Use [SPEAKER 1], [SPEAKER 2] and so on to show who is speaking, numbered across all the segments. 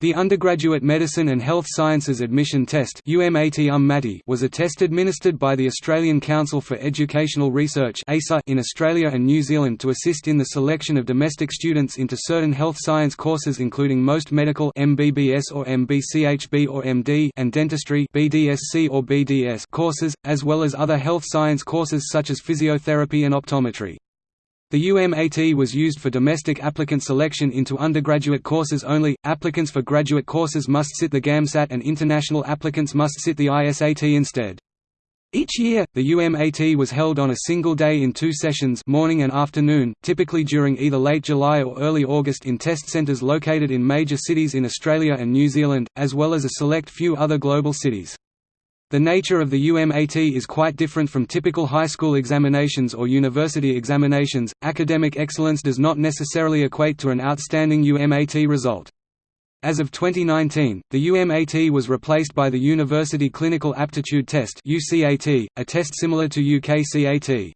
[SPEAKER 1] The Undergraduate Medicine and Health Sciences Admission Test um, was a test administered by the Australian Council for Educational Research in Australia and New Zealand to assist in the selection of domestic students into certain health science courses including most medical MBBS or MBCHB or MD and dentistry BDSC or BDS courses, as well as other health science courses such as physiotherapy and optometry. The UMAT was used for domestic applicant selection into undergraduate courses only. Applicants for graduate courses must sit the GAMSAT and international applicants must sit the ISAT instead. Each year, the UMAT was held on a single day in two sessions morning and afternoon, typically during either late July or early August in test centres located in major cities in Australia and New Zealand, as well as a select few other global cities. The nature of the UMAT is quite different from typical high school examinations or university examinations. Academic excellence does not necessarily equate to an outstanding UMAT result. As of 2019, the UMAT was replaced by the University Clinical Aptitude Test (UCAT), a test similar to UKCAT.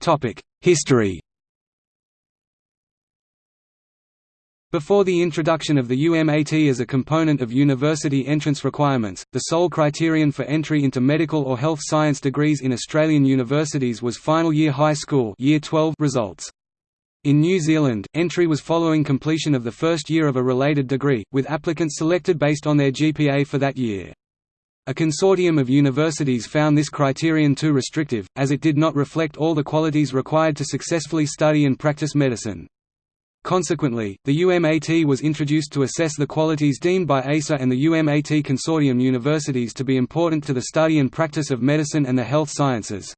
[SPEAKER 1] Topic: History Before the introduction of the UMAT as a component of university entrance requirements, the sole criterion for entry into medical or health science degrees in Australian universities was final year high school year 12 results. In New Zealand, entry was following completion of the first year of a related degree, with applicants selected based on their GPA for that year. A consortium of universities found this criterion too restrictive, as it did not reflect all the qualities required to successfully study and practice medicine. Consequently, the UMAT was introduced to assess the qualities deemed by ACER and the UMAT consortium universities to be important to the study and practice of medicine and the health sciences.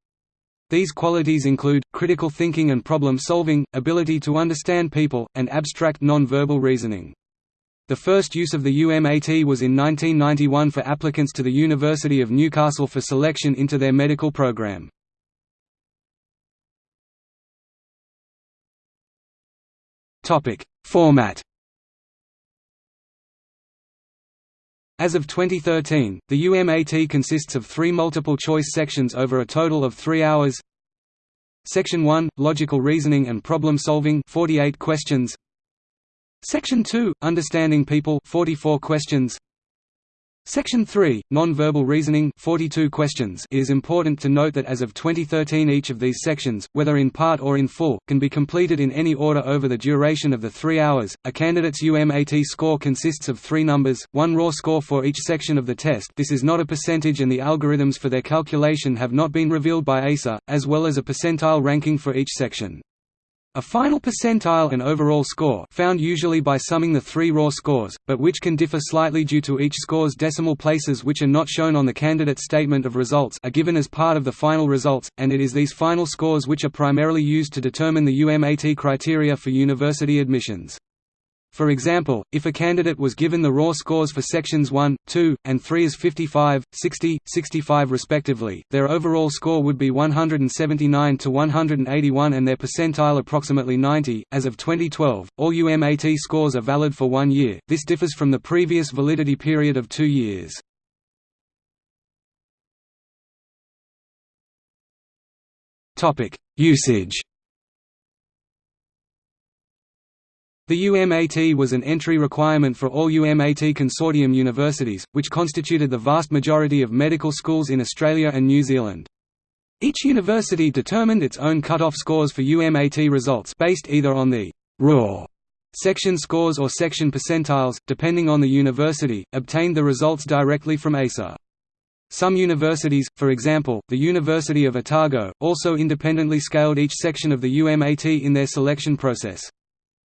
[SPEAKER 1] These qualities include, critical thinking and problem solving, ability to understand people, and abstract non-verbal reasoning. The first use of the UMAT was in 1991 for applicants to the University of Newcastle for selection into their medical program. Topic: Format. As of 2013, the UMAT consists of three multiple-choice sections over a total of three hours. Section 1 – Logical reasoning and problem solving 48 questions Section 2 – Understanding people 44 questions Section 3, Non-verbal reasoning 42 questions It is important to note that as of 2013 each of these sections, whether in part or in full, can be completed in any order over the duration of the three hours. A candidate's UMAT score consists of three numbers, one raw score for each section of the test this is not a percentage and the algorithms for their calculation have not been revealed by ACER, as well as a percentile ranking for each section. A final percentile and overall score found usually by summing the three raw scores, but which can differ slightly due to each score's decimal places which are not shown on the candidate's statement of results are given as part of the final results, and it is these final scores which are primarily used to determine the UMAT criteria for university admissions. For example, if a candidate was given the raw scores for sections 1, 2, and 3 as 55, 60, 65 respectively, their overall score would be 179 to 181 and their percentile approximately 90. As of 2012, all UMAT scores are valid for one year, this differs from the previous validity period of two years. Usage The UMAT was an entry requirement for all UMAT consortium universities, which constituted the vast majority of medical schools in Australia and New Zealand. Each university determined its own cut-off scores for UMAT results based either on the «raw» section scores or section percentiles, depending on the university, obtained the results directly from ACER. Some universities, for example, the University of Otago, also independently scaled each section of the UMAT in their selection process.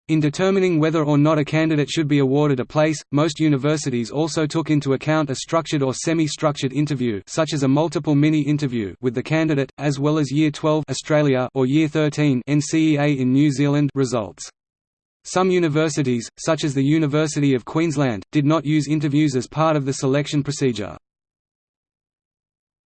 [SPEAKER 1] In determining whether or not a candidate should be awarded a place, most universities also took into account a structured or semi-structured interview such as a multiple mini-interview with the candidate, as well as Year 12 Australia or Year 13 NCEA in New Zealand results. Some universities, such as the University of Queensland, did not use interviews as part of the selection procedure.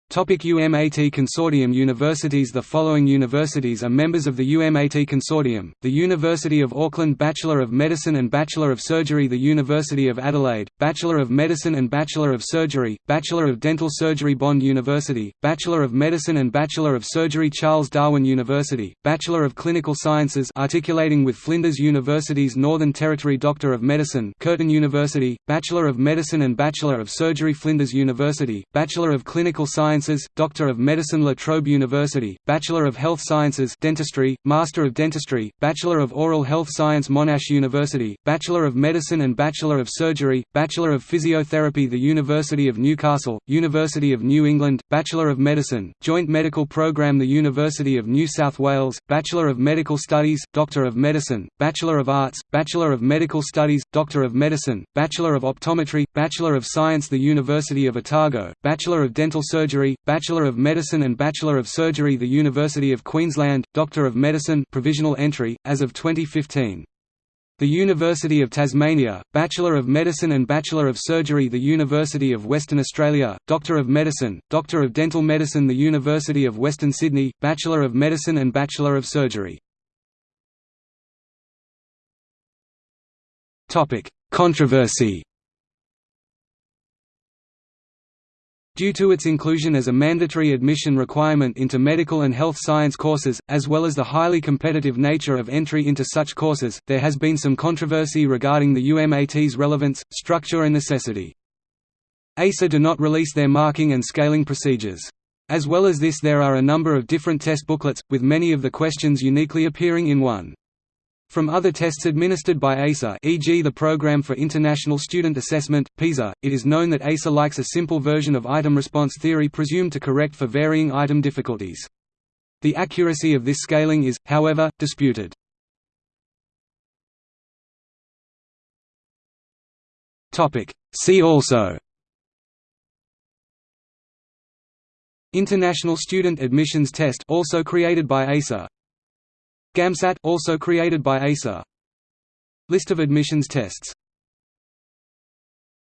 [SPEAKER 1] Topic UMAT Consortium Universities The following universities are members of the UMAT Consortium, the University of Auckland Bachelor of Medicine and Bachelor of Surgery the University of Adelaide, Bachelor of Medicine and Bachelor of Surgery, Bachelor of Dental Surgery Bond University, Bachelor of Medicine and Bachelor of Surgery Charles Darwin University, Bachelor of Clinical Sciences articulating with Flinders University's Northern Territory Doctor of Medicine Curtin University, Bachelor of Medicine and Bachelor of Surgery Flinders University, Bachelor of Clinical Sciences Sciences, Doctor of Medicine La Trobe University, Bachelor of Health Sciences Dentistry, Master of Dentistry, Bachelor of Oral Health Science Monash University, Bachelor of Medicine and Bachelor of Surgery, Bachelor of Physiotherapy The University of Newcastle, University of New England, Bachelor of Medicine, Joint Medical Program The University of New South Wales, Bachelor of Medical Studies, Doctor of Medicine, Bachelor of Arts, Bachelor of Medical Studies, Doctor of Medicine, Bachelor of Optometry, Bachelor of Science The University of Otago, Bachelor of Dental Surgery Bachelor of Medicine and Bachelor of Surgery The University of Queensland, Doctor of Medicine provisional entry, as of 2015. The University of Tasmania, Bachelor of Medicine and Bachelor of Surgery The University of Western Australia, Doctor of Medicine, Doctor of Dental Medicine The University of Western Sydney, Bachelor of Medicine and Bachelor of Surgery Controversy Due to its inclusion as a mandatory admission requirement into medical and health science courses, as well as the highly competitive nature of entry into such courses, there has been some controversy regarding the UMAT's relevance, structure and necessity. ACER do not release their marking and scaling procedures. As well as this there are a number of different test booklets, with many of the questions uniquely appearing in one. From other tests administered by ACER e.g. the Programme for International Student Assessment, PISA, it is known that ACER likes a simple version of item response theory presumed to correct for varying item difficulties. The accuracy of this scaling is, however, disputed. See also International Student Admissions Test also created by ACER GAMSAT also created by ACER List of admissions tests